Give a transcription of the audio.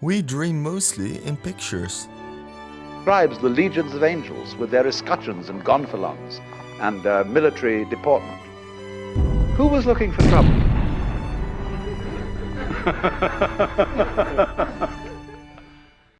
We dream mostly in pictures. Describes the legions of angels with their escutcheons and gonfalons and uh, military deportment. Who was looking for trouble?